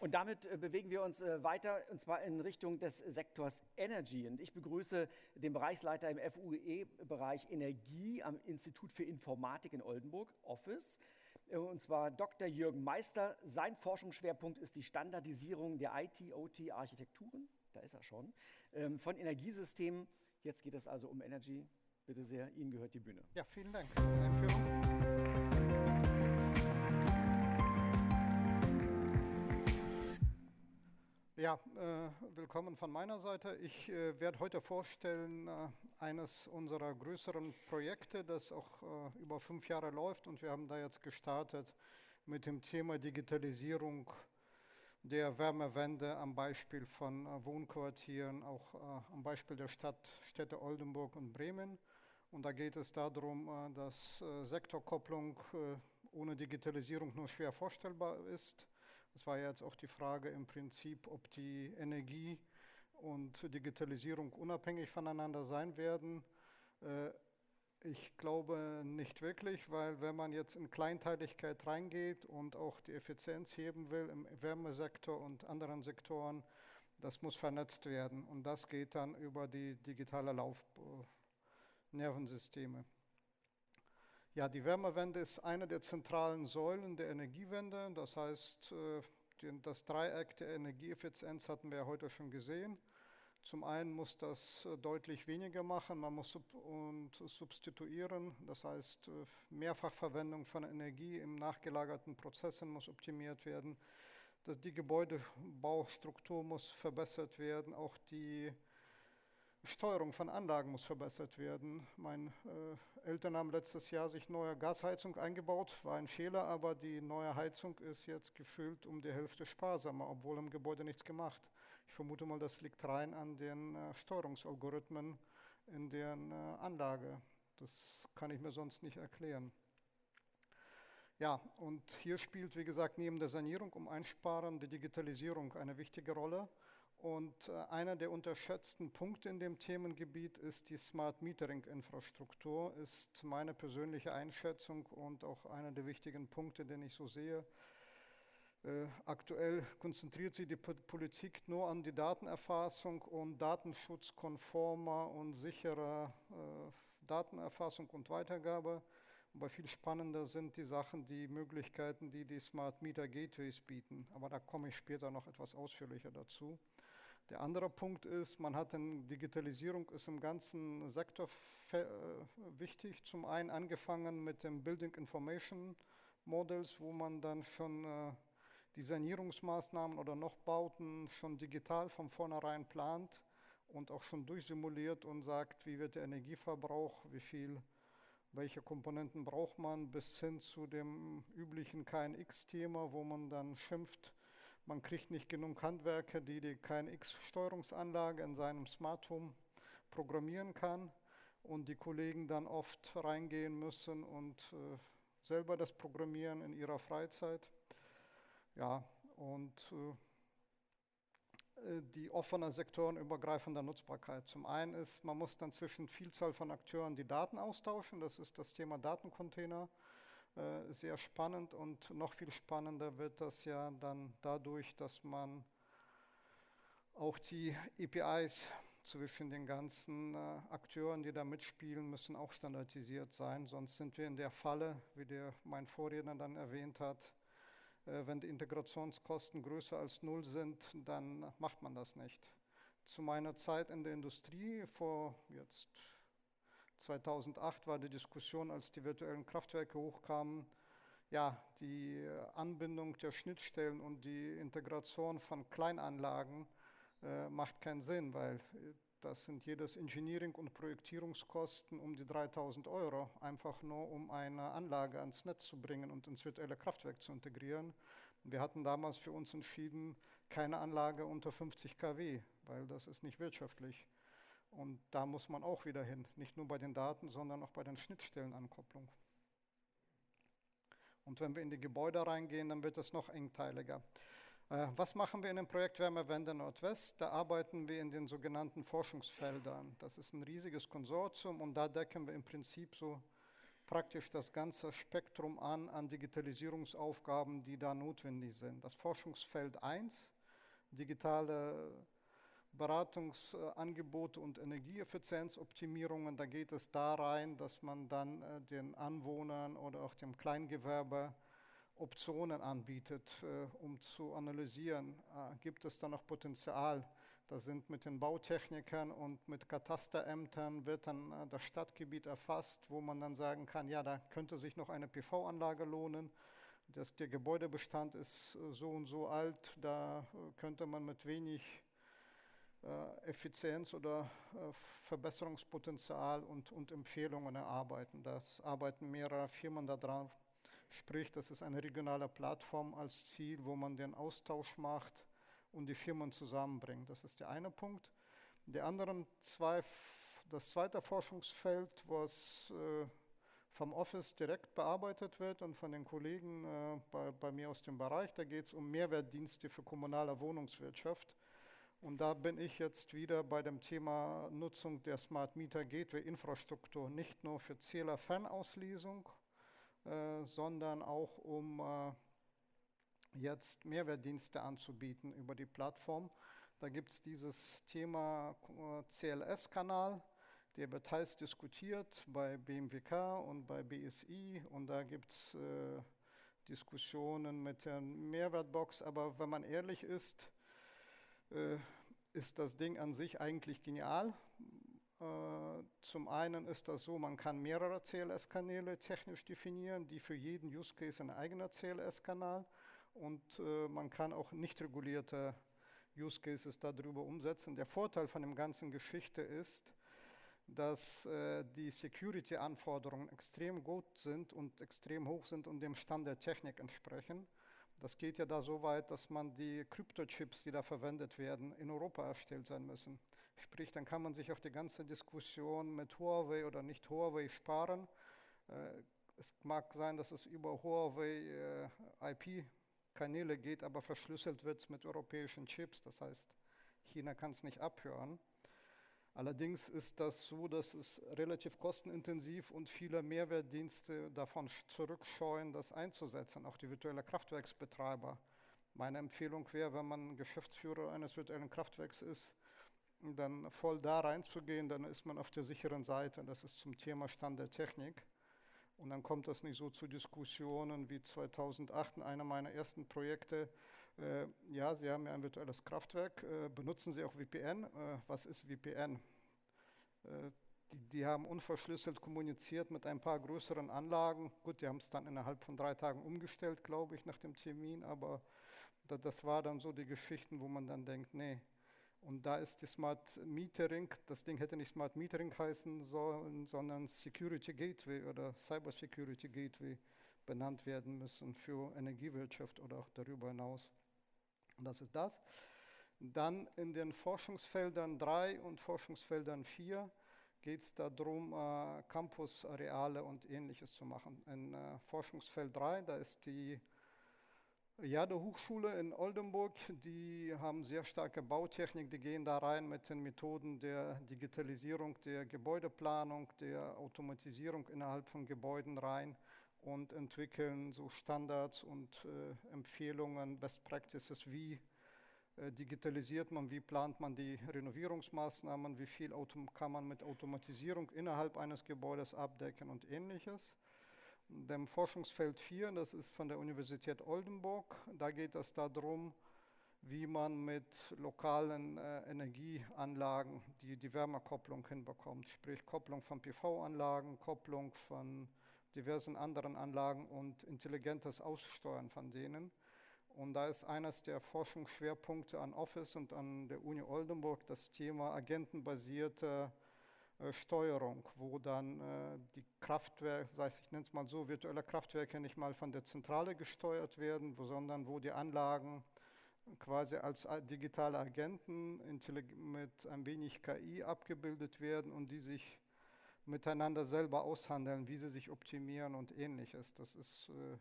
Und damit äh, bewegen wir uns äh, weiter, und zwar in Richtung des Sektors Energy. Und ich begrüße den Bereichsleiter im FUE-Bereich Energie am Institut für Informatik in Oldenburg, Office, äh, und zwar Dr. Jürgen Meister. Sein Forschungsschwerpunkt ist die Standardisierung der IT-OT-Architekturen, da ist er schon, ähm, von Energiesystemen. Jetzt geht es also um Energy. Bitte sehr, Ihnen gehört die Bühne. Ja, vielen Dank für die Ja, äh, willkommen von meiner Seite. Ich äh, werde heute vorstellen äh, eines unserer größeren Projekte, das auch äh, über fünf Jahre läuft und wir haben da jetzt gestartet mit dem Thema Digitalisierung der Wärmewende am Beispiel von äh, Wohnquartieren, auch äh, am Beispiel der Stadt, Städte Oldenburg und Bremen. Und da geht es darum, dass Sektorkopplung ohne Digitalisierung nur schwer vorstellbar ist es war jetzt auch die Frage im Prinzip, ob die Energie und Digitalisierung unabhängig voneinander sein werden. Äh, ich glaube nicht wirklich, weil wenn man jetzt in Kleinteiligkeit reingeht und auch die Effizienz heben will im Wärmesektor und anderen Sektoren, das muss vernetzt werden und das geht dann über die digitale Laufnervensysteme. Ja, die Wärmewende ist eine der zentralen Säulen der Energiewende. Das heißt, äh, das Dreieck der Energieeffizienz hatten wir heute schon gesehen. Zum einen muss das äh, deutlich weniger machen, man muss sub und substituieren, das heißt äh, Mehrfachverwendung von Energie im nachgelagerten Prozessen muss optimiert werden. Die Gebäudebaustruktur muss verbessert werden, auch die Steuerung von Anlagen muss verbessert werden. Meine äh, Eltern haben letztes Jahr sich neue Gasheizung eingebaut, war ein Fehler, aber die neue Heizung ist jetzt gefüllt um die Hälfte sparsamer, obwohl im Gebäude nichts gemacht. Ich vermute mal, das liegt rein an den äh, Steuerungsalgorithmen in der äh, Anlage. Das kann ich mir sonst nicht erklären. Ja, und hier spielt, wie gesagt, neben der Sanierung um Einsparen die Digitalisierung eine wichtige Rolle. Und äh, einer der unterschätzten Punkte in dem Themengebiet ist die Smart Metering Infrastruktur, ist meine persönliche Einschätzung und auch einer der wichtigen Punkte, den ich so sehe. Äh, aktuell konzentriert sich die Politik nur an die Datenerfassung und datenschutzkonformer und sicherer äh, Datenerfassung und Weitergabe. Aber viel spannender sind die Sachen, die Möglichkeiten, die die Smart Meter Gateways bieten. Aber da komme ich später noch etwas ausführlicher dazu. Der andere Punkt ist, man hat eine Digitalisierung ist im ganzen Sektor äh, wichtig. Zum einen angefangen mit dem Building Information Models, wo man dann schon äh, die Sanierungsmaßnahmen oder noch Bauten schon digital von vornherein plant und auch schon durchsimuliert und sagt, wie wird der Energieverbrauch, wie viel, welche Komponenten braucht man, bis hin zu dem üblichen KNX-Thema, wo man dann schimpft, man kriegt nicht genug Handwerker, die die KNX-Steuerungsanlage in seinem Smart Home programmieren kann und die Kollegen dann oft reingehen müssen und äh, selber das programmieren in ihrer Freizeit. Ja, und äh, äh die offene sektorenübergreifende Nutzbarkeit. Zum einen ist, man muss dann zwischen Vielzahl von Akteuren die Daten austauschen, das ist das Thema Datencontainer. Äh, sehr spannend und noch viel spannender wird das ja dann dadurch, dass man auch die APIs zwischen den ganzen äh, Akteuren, die da mitspielen, müssen auch standardisiert sein. Sonst sind wir in der Falle, wie der mein Vorredner dann erwähnt hat, äh, wenn die Integrationskosten größer als null sind, dann macht man das nicht. Zu meiner Zeit in der Industrie vor jetzt 2008 war die Diskussion, als die virtuellen Kraftwerke hochkamen, ja, die Anbindung der Schnittstellen und die Integration von Kleinanlagen äh, macht keinen Sinn, weil das sind jedes Engineering- und Projektierungskosten um die 3000 Euro, einfach nur um eine Anlage ans Netz zu bringen und ins virtuelle Kraftwerk zu integrieren. Wir hatten damals für uns entschieden, keine Anlage unter 50 kW, weil das ist nicht wirtschaftlich. Und da muss man auch wieder hin, nicht nur bei den Daten, sondern auch bei den Schnittstellenankopplung. Und wenn wir in die Gebäude reingehen, dann wird es noch engteiliger. Äh, was machen wir in dem Projekt Wärmewende Nordwest? Da arbeiten wir in den sogenannten Forschungsfeldern. Das ist ein riesiges Konsortium und da decken wir im Prinzip so praktisch das ganze Spektrum an, an Digitalisierungsaufgaben, die da notwendig sind. Das Forschungsfeld 1, digitale Beratungsangebote und Energieeffizienzoptimierungen, da geht es da rein, dass man dann äh, den Anwohnern oder auch dem Kleingewerbe Optionen anbietet, äh, um zu analysieren, äh, gibt es da noch Potenzial. Da sind mit den Bautechnikern und mit Katasterämtern wird dann das Stadtgebiet erfasst, wo man dann sagen kann, ja, da könnte sich noch eine PV-Anlage lohnen. Das, der Gebäudebestand ist so und so alt, da könnte man mit wenig Effizienz oder äh, Verbesserungspotenzial und, und Empfehlungen erarbeiten. Das arbeiten mehrere Firmen daran. Sprich, das ist eine regionale Plattform als Ziel, wo man den Austausch macht und die Firmen zusammenbringt. Das ist der eine Punkt. Die anderen zwei, das zweite Forschungsfeld, was äh, vom Office direkt bearbeitet wird und von den Kollegen äh, bei, bei, mir aus dem Bereich, da geht es um Mehrwertdienste für kommunale Wohnungswirtschaft. Und da bin ich jetzt wieder bei dem Thema Nutzung der Smart Meter Gateway Infrastruktur, nicht nur für Zählerfernauslesung, äh, sondern auch um äh, jetzt Mehrwertdienste anzubieten über die Plattform. Da gibt es dieses Thema äh, CLS-Kanal, der wird heiß diskutiert bei BMWK und bei BSI und da gibt es äh, Diskussionen mit der Mehrwertbox, aber wenn man ehrlich ist, äh, ist das Ding an sich eigentlich genial. Äh, zum einen ist das so, man kann mehrere CLS-Kanäle technisch definieren, die für jeden Use Case ein eigener CLS-Kanal und äh, man kann auch nicht regulierte Use Cases darüber umsetzen. Der Vorteil von dem ganzen Geschichte ist, dass äh, die Security-Anforderungen extrem gut sind und extrem hoch sind und dem Stand der Technik entsprechen. Das geht ja da so weit, dass man die Kryptochips, die da verwendet werden, in Europa erstellt sein müssen. Sprich, dann kann man sich auch die ganze Diskussion mit Huawei oder nicht Huawei sparen. Äh, es mag sein, dass es über Huawei äh, IP-Kanäle geht, aber verschlüsselt wird es mit europäischen Chips. Das heißt, China kann es nicht abhören. Allerdings ist das so, dass es relativ kostenintensiv und viele Mehrwertdienste davon zurückscheuen, das einzusetzen, auch die virtuelle Kraftwerksbetreiber. Meine Empfehlung wäre, wenn man Geschäftsführer eines virtuellen Kraftwerks ist, dann voll da reinzugehen, dann ist man auf der sicheren Seite. Das ist zum Thema Stand der Technik. Und dann kommt das nicht so zu Diskussionen wie 2008 in einem meiner ersten Projekte, äh, ja, Sie haben ja ein virtuelles Kraftwerk. Äh, benutzen Sie auch VPN? Äh, was ist VPN? Äh, die, die, haben unverschlüsselt kommuniziert mit ein paar größeren Anlagen. Gut, die haben es dann innerhalb von drei Tagen umgestellt, glaube ich, nach dem Termin. Aber da, das war dann so die Geschichten, wo man dann denkt, nee. Und da ist die Smart Metering, das Ding hätte nicht Smart Metering heißen sollen, sondern Security Gateway oder Cyber Security Gateway benannt werden müssen für Energiewirtschaft oder auch darüber hinaus. Und das ist das. Dann in den Forschungsfeldern 3 und Forschungsfeldern 4 geht es darum, äh, Campusareale und ähnliches zu machen. In äh, Forschungsfeld 3, da ist die Jade Hochschule in Oldenburg, die haben sehr starke Bautechnik, die gehen da rein mit den Methoden der Digitalisierung, der Gebäudeplanung, der Automatisierung innerhalb von Gebäuden rein und entwickeln so Standards und äh, Empfehlungen, Best Practices, wie äh, digitalisiert man, wie plant man die Renovierungsmaßnahmen, wie viel Auto kann man mit Automatisierung innerhalb eines Gebäudes abdecken und ähnliches. Dem Forschungsfeld 4, das ist von der Universität Oldenburg, da geht es darum, wie man mit lokalen äh, Energieanlagen die, die Wärmekopplung hinbekommt, sprich Kopplung von PV-Anlagen, Kopplung von diversen anderen Anlagen und intelligentes Aussteuern von denen. Und da ist eines der Forschungsschwerpunkte an Office und an der Uni Oldenburg das Thema agentenbasierte äh, Steuerung, wo dann äh, die Kraftwerke, ich nenne es mal so, virtuelle Kraftwerke nicht mal von der Zentrale gesteuert werden, sondern wo die Anlagen quasi als äh, digitale Agenten mit ein wenig KI abgebildet werden und die sich miteinander selber aushandeln, wie sie sich optimieren und ähnliches. Das ist, äh,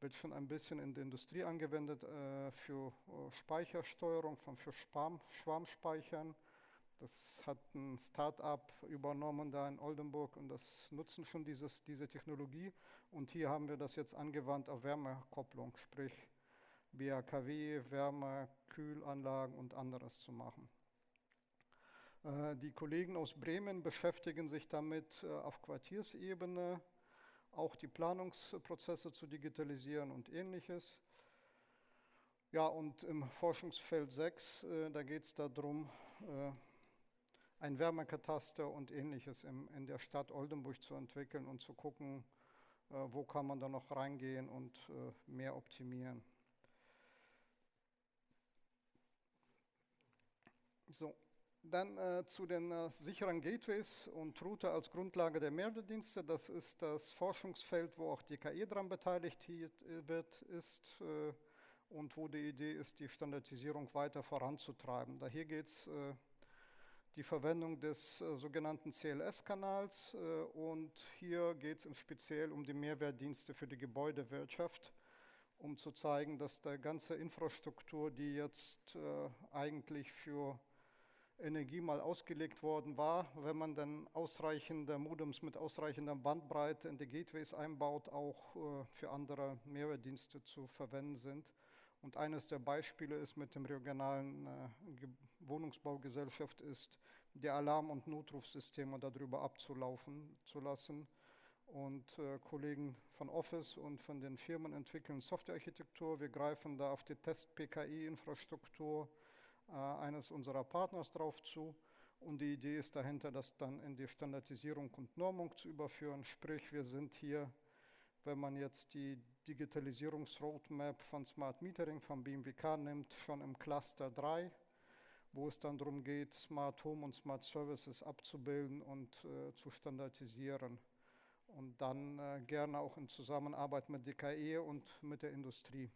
wird schon ein bisschen in der Industrie angewendet äh, für äh, Speichersteuerung, von, für Schwarm, Schwarmspeichern. Das hat ein Start-up übernommen da in Oldenburg und das nutzen schon dieses, diese Technologie. Und hier haben wir das jetzt angewandt auf Wärmekopplung, sprich BAKW, Wärme, Kühlanlagen und anderes zu machen. Äh, die Kollegen aus Bremen beschäftigen sich damit äh, auf Quartiersebene, auch die Planungsprozesse zu digitalisieren und ähnliches. Ja, und im Forschungsfeld 6, äh, da geht es darum, ein Wärmekataster und ähnliches in der Stadt Oldenburg zu entwickeln und zu gucken, wo kann man da noch reingehen und mehr optimieren. So, dann äh, zu den äh, sicheren Gateways und Router als Grundlage der Mehrwertdienste. Das ist das Forschungsfeld, wo auch die KI daran beteiligt äh, wird, ist äh, und wo die Idee ist, die Standardisierung weiter voranzutreiben. Da hier geht es äh, die Verwendung des äh, sogenannten CLS-Kanals und hier geht es Speziell um die Mehrwertdienste für die Gebäudewirtschaft um zu zeigen, dass die ganze Infrastruktur, die jetzt eigentlich für Energie mal ausgelegt worden war, wenn man dann ausreichende Modems mit ausreichender Bandbreite in die Gateways einbaut, auch äh, für andere Mehrwertdienste zu verwenden sind. Und eines der Beispiele ist mit dem regionalen äh, Wohnungsbaugesellschaft ist, die Alarm- und Notrufsysteme darüber abzulaufen zu lassen. Und äh, Kollegen von Office und von den Firmen entwickeln Softwarearchitektur. Wir greifen da auf die Test-PKI-Infrastruktur eines unserer Partners drauf zu. Und die Idee ist dahinter, das dann in die Standardisierung und Normung zu überführen. Sprich, wir sind hier, wenn man jetzt die Digitalisierungsroadmap von Smart Metering vom BMWK nimmt, schon im Cluster 3, wo es dann darum geht, Smart Home und Smart Services abzubilden und äh, zu standardisieren. Und dann äh, gerne auch in Zusammenarbeit mit DKE und mit der Industrie.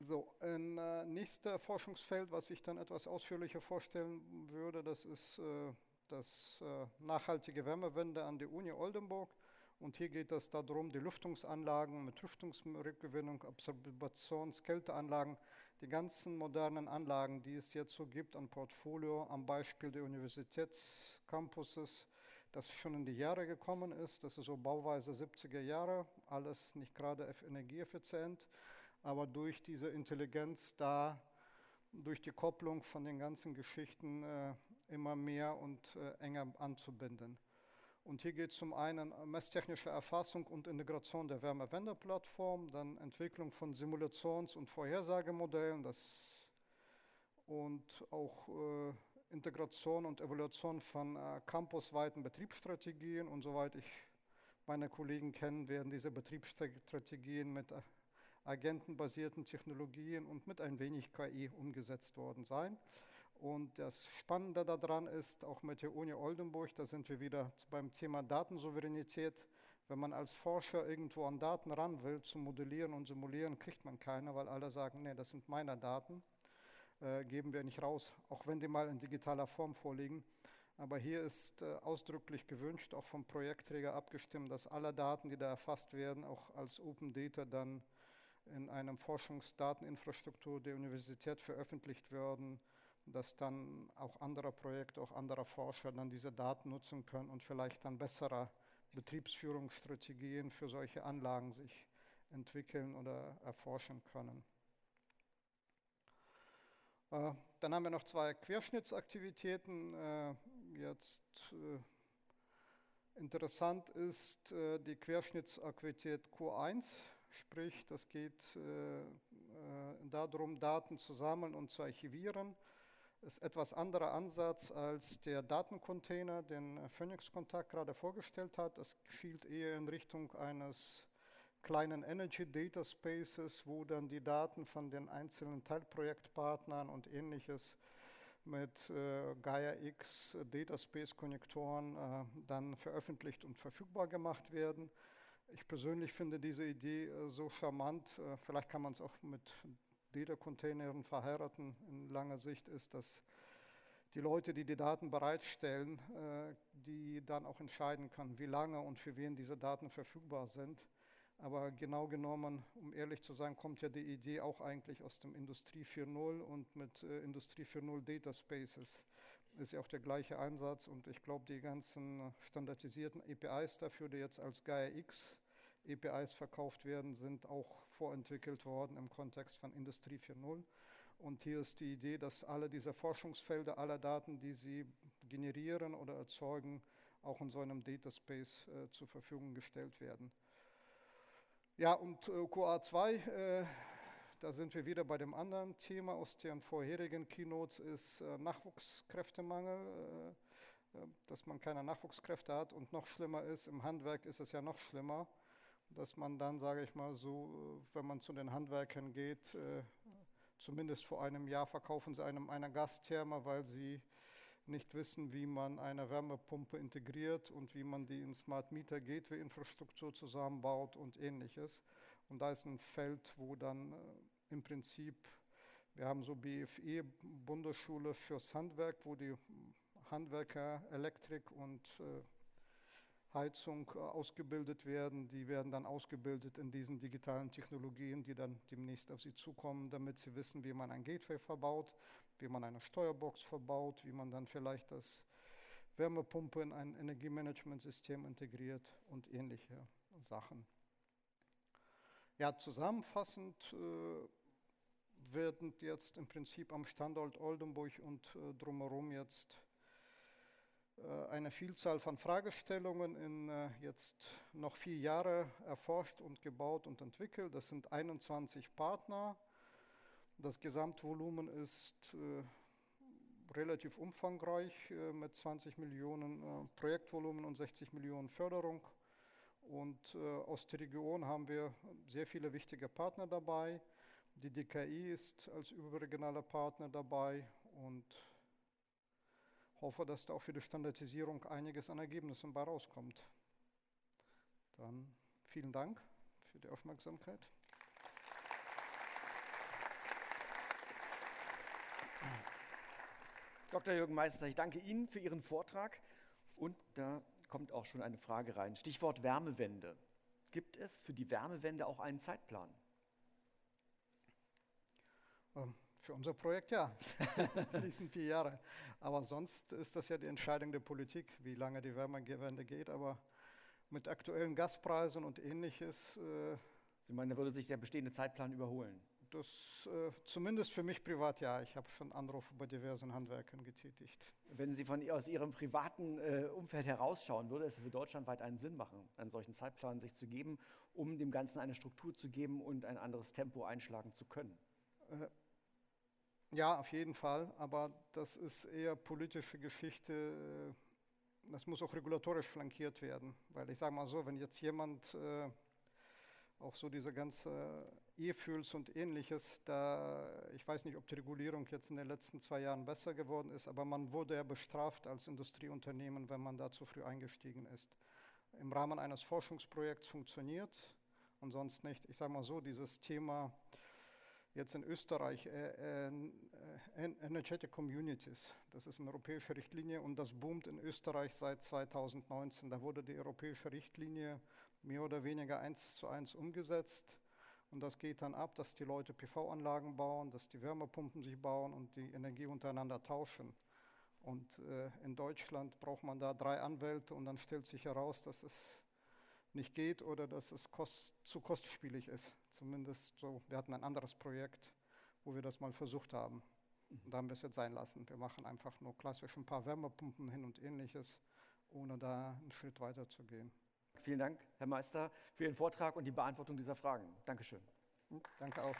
So, ein äh, nächster Forschungsfeld, was ich dann etwas ausführlicher vorstellen würde, das ist äh, das äh, nachhaltige Wärmewende an der Uni Oldenburg. Und hier geht es darum, die Lüftungsanlagen mit Lüftungsrückgewinnung, Absorbations-, Kälteanlagen, die ganzen modernen Anlagen, die es jetzt so gibt an Portfolio, am Beispiel der Universitätscampuses, das schon in die Jahre gekommen ist. Das ist so Bauweise 70er Jahre, alles nicht gerade energieeffizient aber durch diese Intelligenz da, durch die Kopplung von den ganzen Geschichten äh, immer mehr und äh, enger anzubinden. Und hier geht es zum einen messtechnische Erfassung und Integration der Wärmewendeplattform, dann Entwicklung von Simulations- und Vorhersagemodellen das, und auch äh, Integration und Evaluation von äh, campusweiten Betriebsstrategien. Und soweit ich meine Kollegen kenne, werden diese Betriebsstrategien mit äh, agentenbasierten Technologien und mit ein wenig KI umgesetzt worden sein. Und das Spannende daran ist, auch mit der Uni Oldenburg, da sind wir wieder beim Thema Datensouveränität. Wenn man als Forscher irgendwo an Daten ran will, zu modellieren und simulieren, kriegt man keine, weil alle sagen, nee, das sind meine Daten, äh, geben wir nicht raus, auch wenn die mal in digitaler Form vorliegen. Aber hier ist äh, ausdrücklich gewünscht, auch vom Projektträger abgestimmt, dass alle Daten, die da erfasst werden, auch als Open Data dann in einem Forschungsdateninfrastruktur der Universität veröffentlicht werden, dass dann auch andere Projekte, auch andere Forscher dann diese Daten nutzen können und vielleicht dann bessere Betriebsführungsstrategien für solche Anlagen sich entwickeln oder erforschen können. Äh, dann haben wir noch zwei Querschnittsaktivitäten. Äh, jetzt äh, interessant ist die Querschnittsaktivität Q1 Sprich, das geht äh, äh, darum, Daten zu sammeln und zu archivieren. Ist etwas anderer Ansatz als der Datencontainer, den Phoenix Kontakt gerade vorgestellt hat. Es schielt eher in Richtung eines kleinen Energy Data Spaces, wo dann die Daten von den einzelnen Teilprojektpartnern und ähnliches mit äh, Gaia X Dataspace Konnektoren äh, dann veröffentlicht und verfügbar gemacht werden. Ich persönlich finde diese Idee äh, so charmant. Äh, vielleicht kann man es auch mit Data-Containern verheiraten. In langer Sicht ist, dass die Leute, die die Daten bereitstellen, äh, die dann auch entscheiden können, wie lange und für wen diese Daten verfügbar sind. Aber genau genommen, um ehrlich zu sein, kommt ja die Idee auch eigentlich aus dem Industrie 4.0 und mit Industrie 4.0 Data Spaces ist ja auch der gleiche Einsatz und ich glaube, die ganzen standardisierten APIs dafür, die jetzt als Gaia X APIs verkauft werden, sind auch vorentwickelt worden im Kontext von Industrie 4.0. Und hier ist die Idee, dass alle diese Forschungsfelder, alle Daten, die sie generieren oder erzeugen, auch in so einem Data Space äh, zur Verfügung gestellt werden. Ja, und äh, QA2, äh, da sind wir wieder bei dem anderen Thema aus den vorherigen Keynotes, ist äh, Nachwuchskräftemangel, äh, äh, dass man keine Nachwuchskräfte hat. Und noch schlimmer ist, im Handwerk ist es ja noch schlimmer, dass man dann, sage ich mal so, wenn man zu den Handwerkern geht, zumindest vor einem Jahr verkaufen sie einem eine Gastherme, weil sie nicht wissen, wie man eine Wärmepumpe integriert und wie man die in Smart Meter Gateway Infrastruktur zusammenbaut und ähnliches. Und da ist ein Feld, wo dann äh, im Prinzip, wir haben so BFE, Bundesschule fürs Handwerk, wo die Handwerker Elektrik und äh, Heizung äh, ausgebildet werden. Die werden dann ausgebildet in diesen digitalen Technologien, die dann demnächst auf sie zukommen, damit sie wissen, wie man ein Gateway verbaut, wie man eine Steuerbox verbaut, wie man dann vielleicht das Wärmepumpe in ein Energiemanagementsystem integriert und ähnliche Sachen. Ja, zusammenfassend äh, werden jetzt im Prinzip am Standort Oldenburg und äh, drumherum jetzt eine Vielzahl von Fragestellungen in äh, jetzt noch vier Jahre erforscht und gebaut und entwickelt. Das sind 21 Partner. Das Gesamtvolumen ist äh, relativ umfangreich mit 20 Millionen Projektvolumen und 60 Millionen Förderung. Und aus der Region haben wir sehr viele wichtige Partner dabei. Die DKI ist als überregionaler Partner dabei und hoffe, dass da auch für die Standardisierung einiges an Ergebnissen bei rauskommt. Dann vielen Dank für die Aufmerksamkeit. Dr. Jürgen Meister, ich danke Ihnen für Ihren Vortrag und da kommt auch schon eine Frage rein. Stichwort Wärmewende. Gibt es für die Wärmewende auch einen Zeitplan? Ähm, für unser Projekt ja, die nächsten vier Jahre. Aber sonst ist das ja die Entscheidung der Politik, wie lange die Wärmewende geht. Aber mit aktuellen Gaspreisen und ähnliches. Äh, Sie meinen, da würde sich der bestehende Zeitplan überholen? Das äh, zumindest für mich privat ja. Ich habe schon Anrufe bei diversen Handwerkern getätigt. Wenn Sie von aus Ihrem privaten äh, Umfeld herausschauen, würde es für deutschlandweit einen Sinn machen, einen solchen Zeitplan sich zu geben, um dem Ganzen eine Struktur zu geben und ein anderes Tempo einschlagen zu können? Äh, ja, auf jeden Fall, aber das ist eher politische Geschichte. Das muss auch regulatorisch flankiert werden, weil ich sage mal so, wenn jetzt jemand äh, auch so diese ganze E-Fuels und ähnliches, da ich weiß nicht, ob die Regulierung jetzt in den letzten zwei Jahren besser geworden ist, aber man wurde ja bestraft als Industrieunternehmen, wenn man da zu früh eingestiegen ist. Im Rahmen eines Forschungsprojekts funktioniert und sonst nicht. Ich sage mal so, dieses Thema jetzt in Österreich äh, äh, Energetic Communities. Das ist eine europäische Richtlinie und das boomt in Österreich seit 2019. Da wurde die europäische Richtlinie mehr oder weniger eins zu eins umgesetzt. Und das geht dann ab, dass die Leute PV-Anlagen bauen, dass die Wärmepumpen sich bauen und die Energie untereinander tauschen. Und äh, in Deutschland braucht man da drei Anwälte und dann stellt sich heraus, dass es nicht geht oder dass es kost, zu kostspielig ist. Zumindest so, wir hatten ein anderes Projekt, wo wir das mal versucht haben. Und da haben wir es jetzt sein lassen. Wir machen einfach nur klassisch ein paar Wärmepumpen hin und ähnliches, ohne da einen Schritt weiter zu gehen. Vielen Dank, Herr Meister, für Ihren Vortrag und die Beantwortung dieser Fragen. Dankeschön. Danke auch.